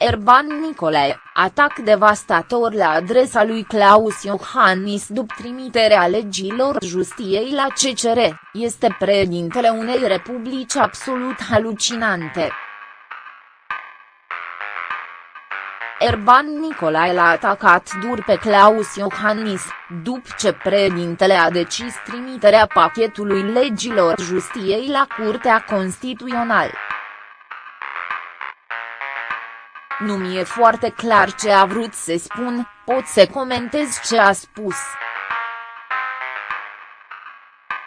Erban Nicolae, atac devastator la adresa lui Claus Iohannis după trimiterea legilor justiei la CCR, este președintele unei republici absolut halucinante. Erban Nicolae l-a atacat dur pe Claus Iohannis, după ce președintele a decis trimiterea pachetului legilor justiei la Curtea Constituțională. Nu mi-e foarte clar ce a vrut să spun, pot să comentez ce a spus.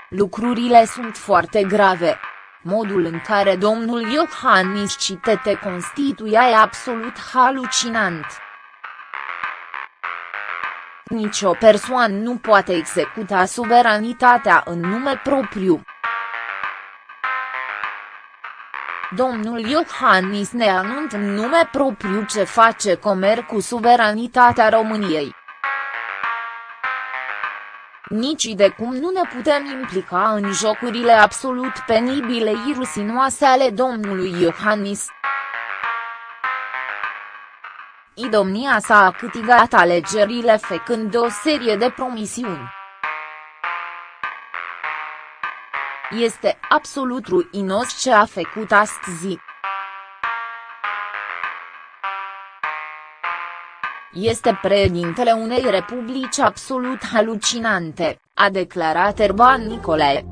Lucrurile sunt foarte grave. Modul în care domnul Iohannis citete Constituția e absolut halucinant. Nici o persoană nu poate executa suveranitatea în nume propriu. Domnul Iohannis ne anunță în nume propriu ce face comerț cu suveranitatea României. Nici de cum nu ne putem implica în jocurile absolut penibile irusinoase ale domnului Iohannis. Idomnia sa a câtigat alegerile făcând o serie de promisiuni. Este absolut ruinos ce a făcut astăzi. Este președintele unei republici absolut halucinante, a declarat Erban Nicolae.